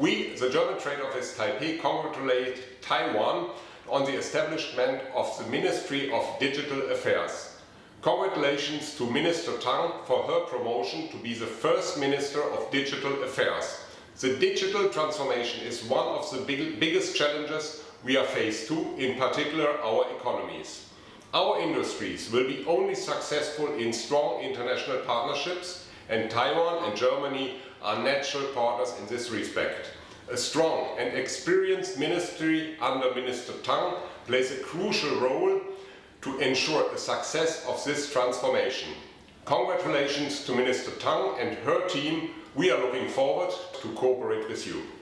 We, the German Trade Office Taipei, congratulate Taiwan on the establishment of the Ministry of Digital Affairs. Congratulations to Minister Tang for her promotion to be the first Minister of Digital Affairs. The digital transformation is one of the big, biggest challenges we are faced to, in particular our economies. Our industries will be only successful in strong international partnerships and Taiwan and Germany are natural partners in this respect. A strong and experienced ministry under Minister Tang plays a crucial role to ensure the success of this transformation. Congratulations to Minister Tang and her team. We are looking forward to cooperate with you.